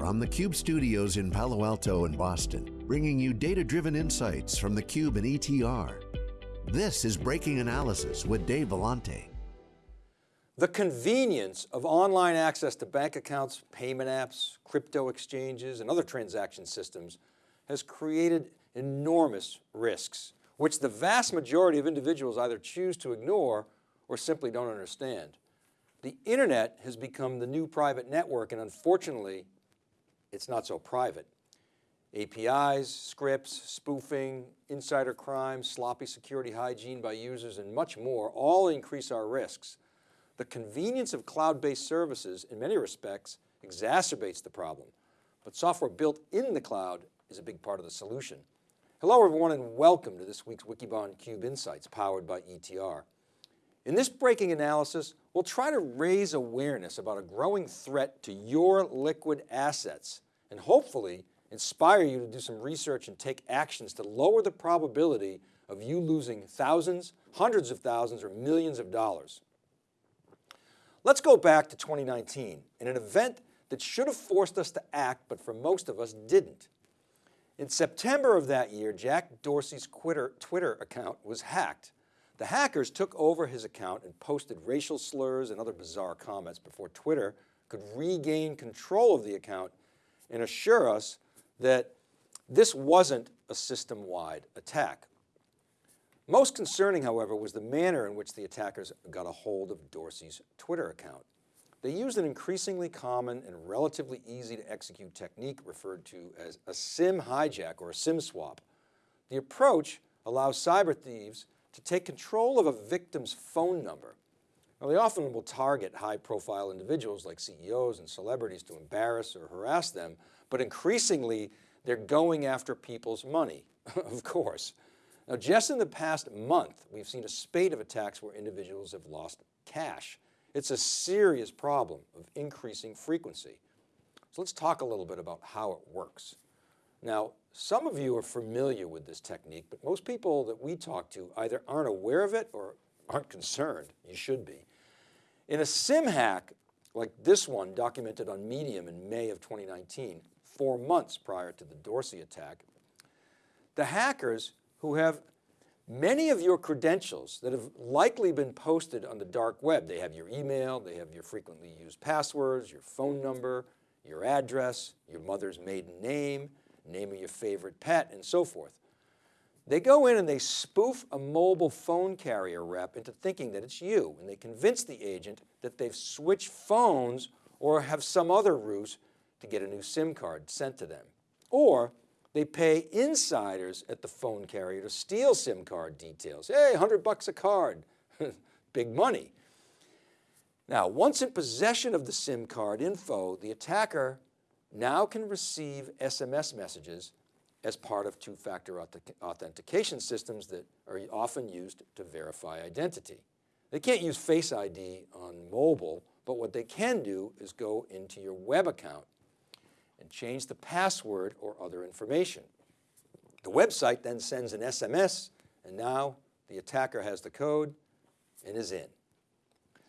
from the Cube studios in Palo Alto and Boston, bringing you data-driven insights from the Cube and ETR. This is Breaking Analysis with Dave Vellante. The convenience of online access to bank accounts, payment apps, crypto exchanges, and other transaction systems has created enormous risks, which the vast majority of individuals either choose to ignore or simply don't understand. The internet has become the new private network and unfortunately, it's not so private. APIs, scripts, spoofing, insider crime, sloppy security hygiene by users and much more all increase our risks. The convenience of cloud-based services in many respects exacerbates the problem, but software built in the cloud is a big part of the solution. Hello everyone and welcome to this week's Wikibon Cube Insights powered by ETR. In this breaking analysis, we'll try to raise awareness about a growing threat to your liquid assets and hopefully inspire you to do some research and take actions to lower the probability of you losing thousands, hundreds of thousands, or millions of dollars. Let's go back to 2019 in an event that should have forced us to act, but for most of us didn't. In September of that year, Jack Dorsey's Twitter account was hacked the hackers took over his account and posted racial slurs and other bizarre comments before Twitter could regain control of the account and assure us that this wasn't a system-wide attack. Most concerning, however, was the manner in which the attackers got a hold of Dorsey's Twitter account. They used an increasingly common and relatively easy to execute technique referred to as a SIM hijack or a SIM swap. The approach allows cyber thieves to take control of a victim's phone number. Now they often will target high profile individuals like CEOs and celebrities to embarrass or harass them, but increasingly they're going after people's money, of course. Now just in the past month, we've seen a spate of attacks where individuals have lost cash. It's a serious problem of increasing frequency. So let's talk a little bit about how it works. Now, some of you are familiar with this technique, but most people that we talk to either aren't aware of it or aren't concerned. You should be. In a SIM hack like this one documented on Medium in May of 2019, four months prior to the Dorsey attack, the hackers who have many of your credentials that have likely been posted on the dark web, they have your email, they have your frequently used passwords, your phone number, your address, your mother's maiden name, name of your favorite pet, and so forth. They go in and they spoof a mobile phone carrier rep into thinking that it's you, and they convince the agent that they've switched phones or have some other ruse to get a new SIM card sent to them. Or they pay insiders at the phone carrier to steal SIM card details. Hey, 100 bucks a card, big money. Now, once in possession of the SIM card info, the attacker now can receive SMS messages as part of two-factor authentication systems that are often used to verify identity. They can't use Face ID on mobile, but what they can do is go into your web account and change the password or other information. The website then sends an SMS and now the attacker has the code and is in.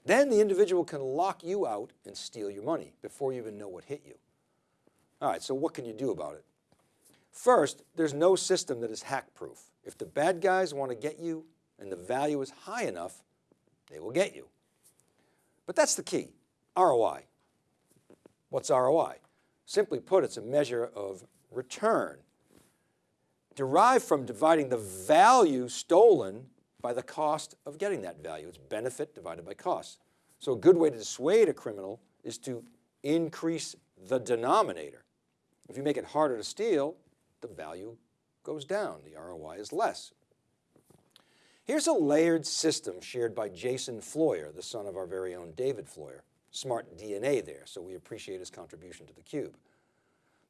Then the individual can lock you out and steal your money before you even know what hit you. All right, so what can you do about it? First, there's no system that is hack proof. If the bad guys want to get you and the value is high enough, they will get you. But that's the key, ROI. What's ROI? Simply put, it's a measure of return derived from dividing the value stolen by the cost of getting that value. It's benefit divided by cost. So a good way to dissuade a criminal is to increase the denominator. If you make it harder to steal, the value goes down, the ROI is less. Here's a layered system shared by Jason Floyer, the son of our very own David Floyer. Smart DNA there, so we appreciate his contribution to the cube.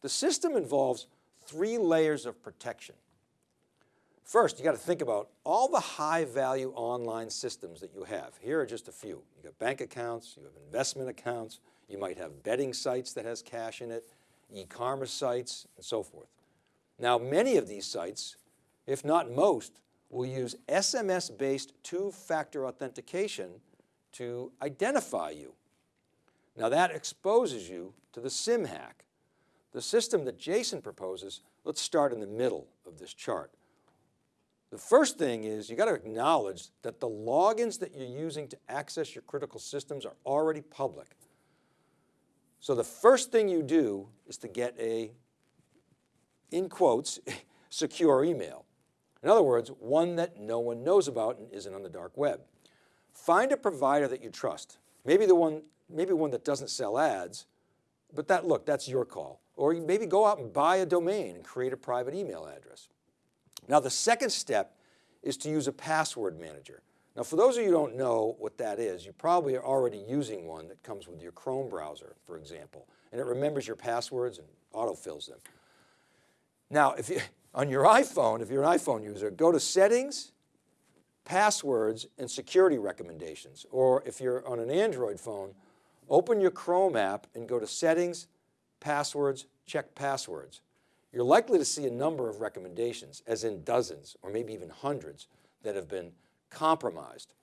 The system involves three layers of protection. First, you got to think about all the high value online systems that you have. Here are just a few. You got bank accounts, you have investment accounts, you might have betting sites that has cash in it, e-commerce sites, and so forth. Now, many of these sites, if not most, will use SMS-based two-factor authentication to identify you. Now that exposes you to the SIM hack. The system that Jason proposes, let's start in the middle of this chart. The first thing is you got to acknowledge that the logins that you're using to access your critical systems are already public. So the first thing you do is to get a, in quotes, secure email. In other words, one that no one knows about and isn't on the dark web. Find a provider that you trust. Maybe the one, maybe one that doesn't sell ads, but that, look, that's your call. Or maybe go out and buy a domain and create a private email address. Now the second step is to use a password manager. Now for those of you who don't know what that is, you probably are already using one that comes with your Chrome browser, for example, and it remembers your passwords and autofills them. Now, if you, on your iPhone, if you're an iPhone user, go to settings, passwords, and security recommendations. Or if you're on an Android phone, open your Chrome app and go to settings, passwords, check passwords. You're likely to see a number of recommendations, as in dozens, or maybe even hundreds, that have been compromised.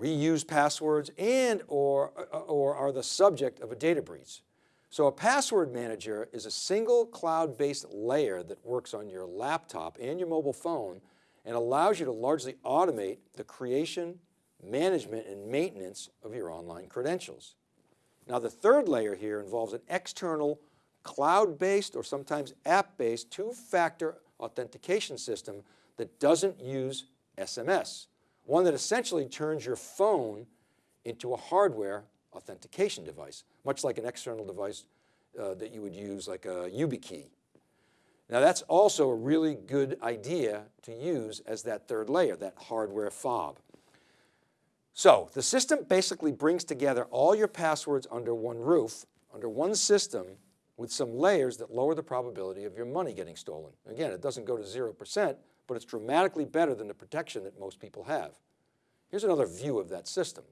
Reuse passwords and or, uh, or are the subject of a data breach. So a password manager is a single cloud-based layer that works on your laptop and your mobile phone and allows you to largely automate the creation, management, and maintenance of your online credentials. Now the third layer here involves an external cloud-based or sometimes app-based two-factor authentication system that doesn't use SMS, one that essentially turns your phone into a hardware authentication device, much like an external device uh, that you would use like a YubiKey. Now that's also a really good idea to use as that third layer, that hardware fob. So the system basically brings together all your passwords under one roof, under one system with some layers that lower the probability of your money getting stolen. Again, it doesn't go to 0%, but it's dramatically better than the protection that most people have. Here's another view of that system.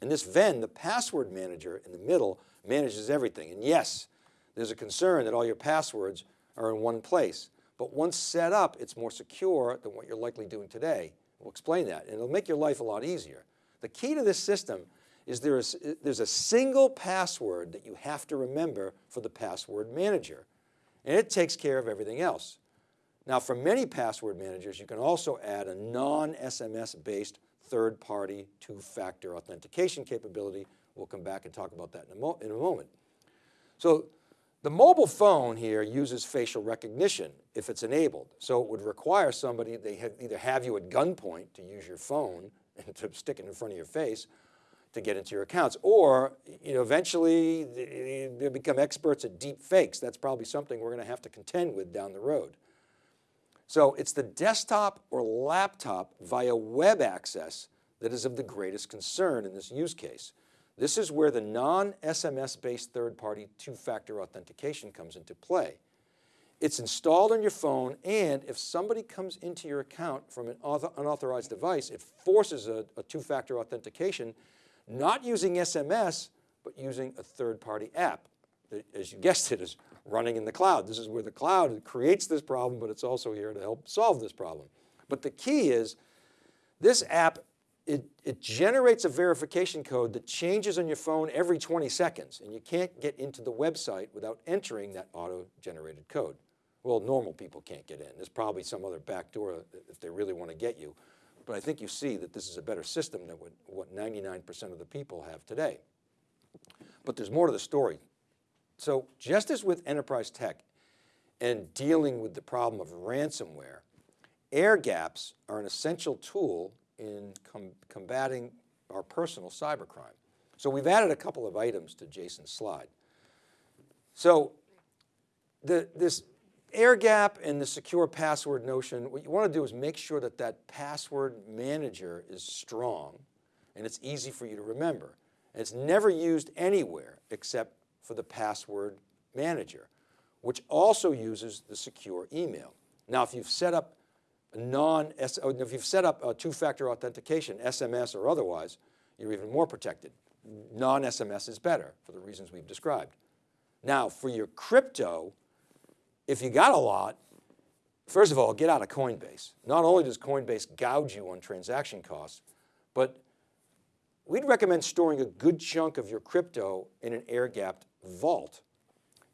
In this Venn, the password manager in the middle manages everything. And yes, there's a concern that all your passwords are in one place. But once set up, it's more secure than what you're likely doing today. We'll explain that, and it'll make your life a lot easier. The key to this system is there is, there's a single password that you have to remember for the password manager, and it takes care of everything else. Now for many password managers, you can also add a non-SMS based third-party two-factor authentication capability. We'll come back and talk about that in a, in a moment. So the mobile phone here uses facial recognition if it's enabled. So it would require somebody, they either have you at gunpoint to use your phone and to stick it in front of your face to get into your accounts. Or you know, eventually they become experts at deep fakes. That's probably something we're going to have to contend with down the road. So it's the desktop or laptop via web access that is of the greatest concern in this use case. This is where the non-SMS based third-party two-factor authentication comes into play. It's installed on your phone and if somebody comes into your account from an unauthorized device, it forces a, a two-factor authentication, not using SMS, but using a third-party app. As you guessed it, is running in the cloud. This is where the cloud creates this problem, but it's also here to help solve this problem. But the key is this app, it, it generates a verification code that changes on your phone every 20 seconds and you can't get into the website without entering that auto-generated code. Well, normal people can't get in. There's probably some other backdoor uh, if they really want to get you. But I think you see that this is a better system than what 99% of the people have today. But there's more to the story. So just as with enterprise tech and dealing with the problem of ransomware, air gaps are an essential tool in com combating our personal cybercrime. So we've added a couple of items to Jason's slide. So the, this air gap and the secure password notion, what you want to do is make sure that that password manager is strong and it's easy for you to remember. And it's never used anywhere except for the password manager, which also uses the secure email. Now, if you've set up non, oh, if you've set up a two-factor authentication, SMS or otherwise, you're even more protected. Non-SMS is better for the reasons we've described. Now, for your crypto, if you got a lot, first of all, get out of Coinbase. Not only does Coinbase gouge you on transaction costs, but we'd recommend storing a good chunk of your crypto in an air-gapped vault.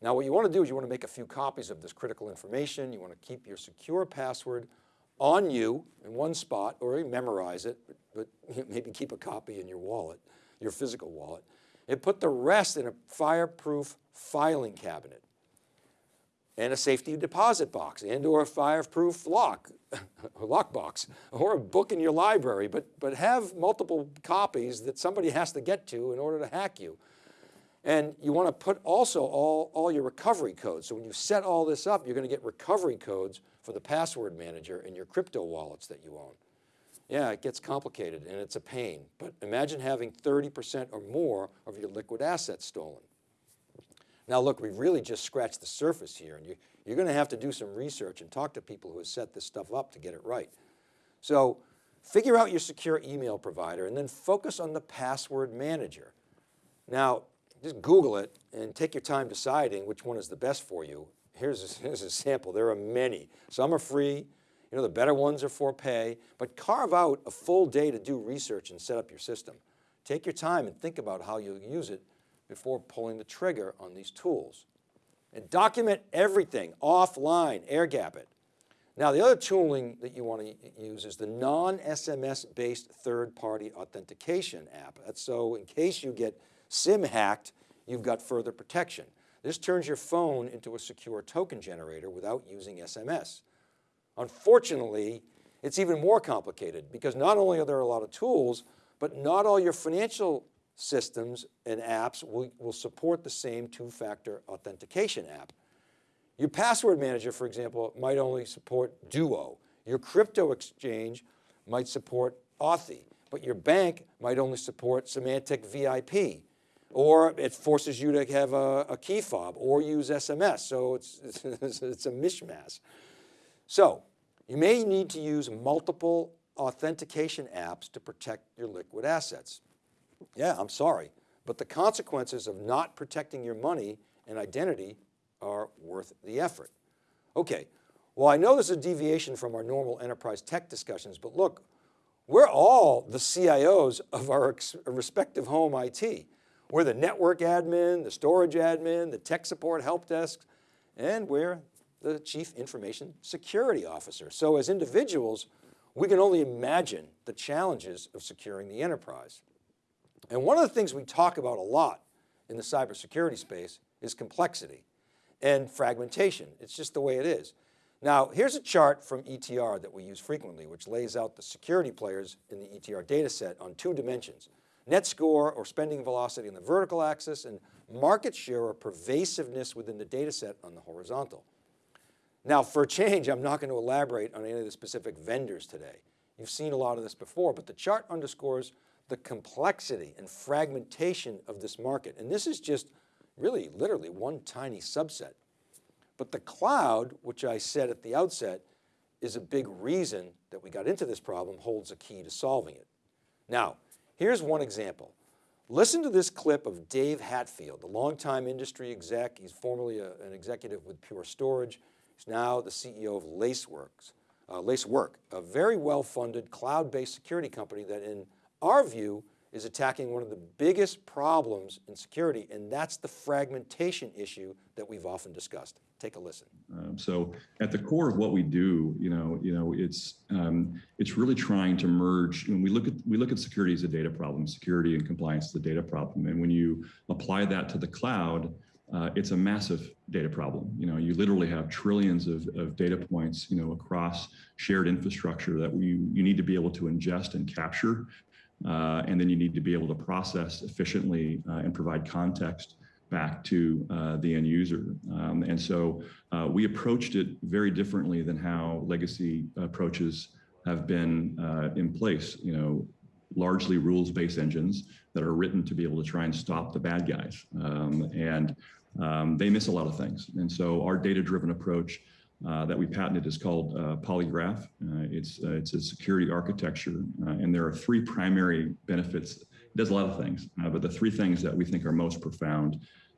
Now what you want to do is you want to make a few copies of this critical information. You want to keep your secure password on you in one spot or memorize it, but, but maybe keep a copy in your wallet, your physical wallet, and put the rest in a fireproof filing cabinet and a safety deposit box and or a fireproof lock, a lockbox, or a book in your library, but, but have multiple copies that somebody has to get to in order to hack you. And you want to put also all, all your recovery codes. So when you set all this up, you're going to get recovery codes for the password manager and your crypto wallets that you own. Yeah, it gets complicated and it's a pain, but imagine having 30% or more of your liquid assets stolen. Now look, we've really just scratched the surface here and you, you're going to have to do some research and talk to people who have set this stuff up to get it right. So figure out your secure email provider and then focus on the password manager. Now, just Google it and take your time deciding which one is the best for you. Here's a, here's a sample, there are many. Some are free, you know, the better ones are for pay, but carve out a full day to do research and set up your system. Take your time and think about how you'll use it before pulling the trigger on these tools. And document everything offline, air gap it. Now the other tooling that you want to use is the non-SMS based third party authentication app. That's so in case you get SIM hacked, you've got further protection. This turns your phone into a secure token generator without using SMS. Unfortunately, it's even more complicated because not only are there a lot of tools, but not all your financial systems and apps will, will support the same two-factor authentication app. Your password manager, for example, might only support Duo. Your crypto exchange might support Authy, but your bank might only support Symantec VIP, or it forces you to have a, a key fob or use SMS. So it's, it's, it's a mishmash. So you may need to use multiple authentication apps to protect your liquid assets. Yeah, I'm sorry, but the consequences of not protecting your money and identity are worth the effort. Okay, well, I know this is a deviation from our normal enterprise tech discussions, but look, we're all the CIOs of our respective home IT. We're the network admin, the storage admin, the tech support help desk, and we're the chief information security officer. So as individuals, we can only imagine the challenges of securing the enterprise. And one of the things we talk about a lot in the cybersecurity space is complexity and fragmentation. It's just the way it is. Now, here's a chart from ETR that we use frequently, which lays out the security players in the ETR data set on two dimensions, net score or spending velocity on the vertical axis and market share or pervasiveness within the data set on the horizontal. Now for a change, I'm not going to elaborate on any of the specific vendors today. You've seen a lot of this before, but the chart underscores the complexity and fragmentation of this market. And this is just really literally one tiny subset. But the cloud, which I said at the outset, is a big reason that we got into this problem, holds a key to solving it. Now, here's one example. Listen to this clip of Dave Hatfield, the longtime industry exec. He's formerly a, an executive with Pure Storage. He's now the CEO of Laceworks, uh, Lacework, a very well-funded cloud-based security company that in our view is attacking one of the biggest problems in security, and that's the fragmentation issue that we've often discussed. Take a listen. Um, so at the core of what we do, you know, you know, it's um, it's really trying to merge. When we look at we look at security as a data problem, security and compliance is a data problem, and when you apply that to the cloud, uh, it's a massive data problem. You know, you literally have trillions of, of data points, you know, across shared infrastructure that we, you need to be able to ingest and capture. Uh, and then you need to be able to process efficiently uh, and provide context back to uh, the end user. Um, and so uh, we approached it very differently than how legacy approaches have been uh, in place. You know, largely rules-based engines that are written to be able to try and stop the bad guys. Um, and um, they miss a lot of things. And so our data-driven approach uh, that we patented is called uh, Polygraph. Uh, it's, it's a security architecture, and there are three primary benefits. It does a lot of things, uh, but the three things that we think are most profound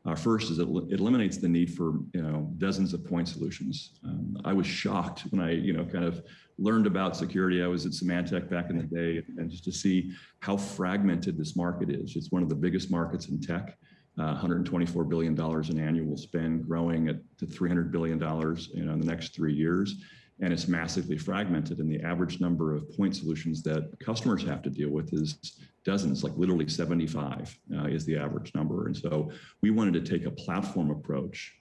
uh, first is it, it, eliminates the need for you know dozens of point solutions. Um, I was shocked when I you know kind of learned about security. I was at Symantec back in the day, and just to see how fragmented this market is. It's one of the biggest markets in tech, uh, $124 billion in annual spend, growing at to $300 billion you know, in the next three years. And it's massively fragmented. And the average number of point solutions that customers have to deal with is dozens, like literally 75 uh, is the average number. And so we wanted to take a platform approach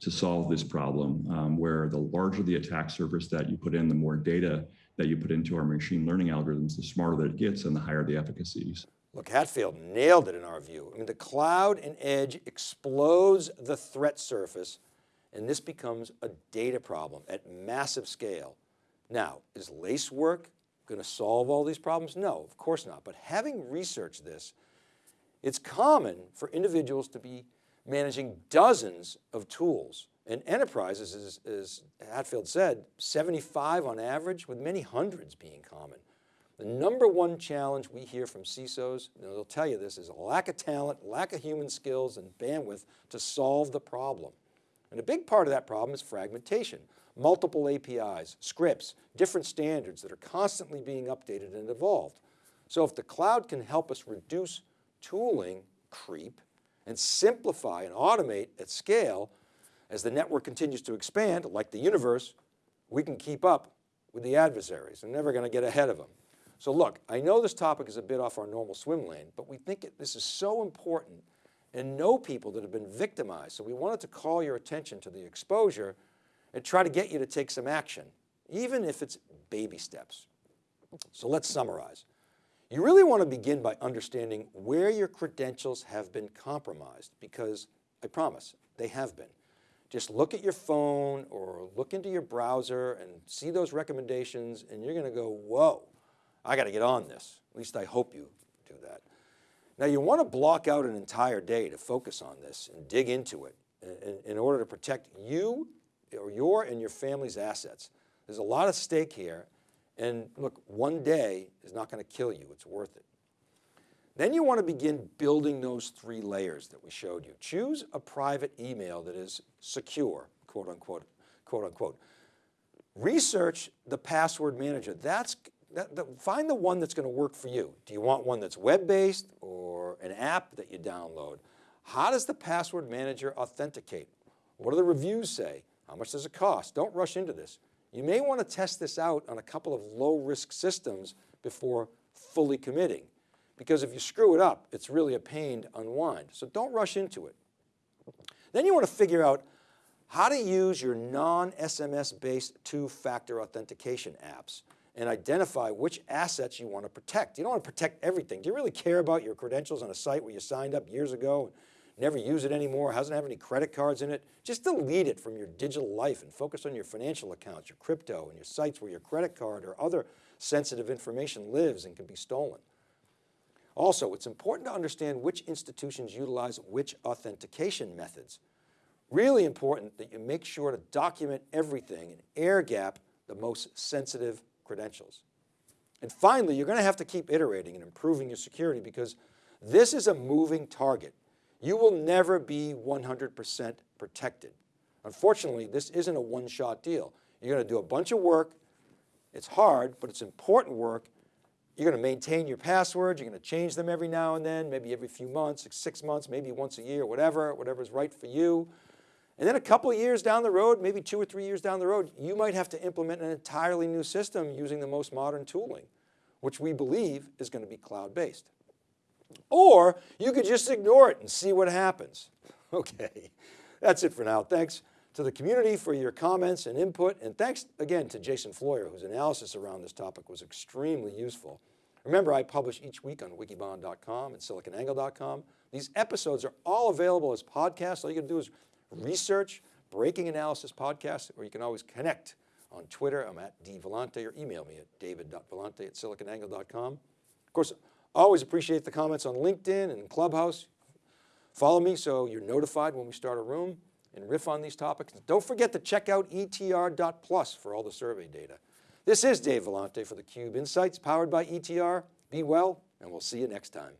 to solve this problem um, where the larger the attack surface that you put in, the more data that you put into our machine learning algorithms, the smarter that it gets and the higher the efficacies. Look, Hatfield nailed it in our view. I mean, the cloud and edge explodes the threat surface and this becomes a data problem at massive scale. Now, is Lacework going to solve all these problems? No, of course not. But having researched this, it's common for individuals to be managing dozens of tools and enterprises, as, as Hatfield said, 75 on average with many hundreds being common. The number one challenge we hear from CISOs, and they'll tell you this, is a lack of talent, lack of human skills and bandwidth to solve the problem. And a big part of that problem is fragmentation. Multiple APIs, scripts, different standards that are constantly being updated and evolved. So if the cloud can help us reduce tooling creep and simplify and automate at scale, as the network continues to expand, like the universe, we can keep up with the adversaries. We're never going to get ahead of them. So look, I know this topic is a bit off our normal swim lane, but we think it, this is so important and know people that have been victimized. So we wanted to call your attention to the exposure and try to get you to take some action, even if it's baby steps. So let's summarize. You really want to begin by understanding where your credentials have been compromised because I promise they have been. Just look at your phone or look into your browser and see those recommendations and you're going to go, whoa, I got to get on this. At least I hope you do that. Now you want to block out an entire day to focus on this and dig into it in, in order to protect you or your and your family's assets. There's a lot at stake here and look, one day is not going to kill you, it's worth it. Then you want to begin building those three layers that we showed you. Choose a private email that is secure, quote unquote, quote unquote. Research the password manager. That's, that, that, find the one that's going to work for you. Do you want one that's web-based or an app that you download? How does the password manager authenticate? What do the reviews say? How much does it cost? Don't rush into this. You may want to test this out on a couple of low risk systems before fully committing. Because if you screw it up, it's really a pain to unwind. So don't rush into it. Then you want to figure out how to use your non-SMS based two-factor authentication apps and identify which assets you want to protect. You don't want to protect everything. Do you really care about your credentials on a site where you signed up years ago never use it anymore, doesn't have any credit cards in it? Just delete it from your digital life and focus on your financial accounts, your crypto and your sites where your credit card or other sensitive information lives and can be stolen. Also, it's important to understand which institutions utilize which authentication methods. Really important that you make sure to document everything and air gap the most sensitive credentials. And finally, you're going to have to keep iterating and improving your security because this is a moving target. You will never be 100% protected. Unfortunately, this isn't a one-shot deal. You're going to do a bunch of work. It's hard, but it's important work you're going to maintain your passwords. You're going to change them every now and then, maybe every few months, six months, maybe once a year, whatever, whatever's right for you. And then a couple of years down the road, maybe two or three years down the road, you might have to implement an entirely new system using the most modern tooling, which we believe is going to be cloud-based. Or you could just ignore it and see what happens. Okay, that's it for now. Thanks to the community for your comments and input. And thanks again to Jason Floyer, whose analysis around this topic was extremely useful. Remember, I publish each week on wikibon.com and siliconangle.com. These episodes are all available as podcasts. All you gotta do is research Breaking Analysis Podcast, or you can always connect on Twitter. I'm at dvellante, or email me at david.vellante at siliconangle.com. Of course, always appreciate the comments on LinkedIn and Clubhouse. Follow me so you're notified when we start a room and riff on these topics. Don't forget to check out etr.plus for all the survey data. This is Dave Vellante for theCUBE Insights powered by ETR. Be well, and we'll see you next time.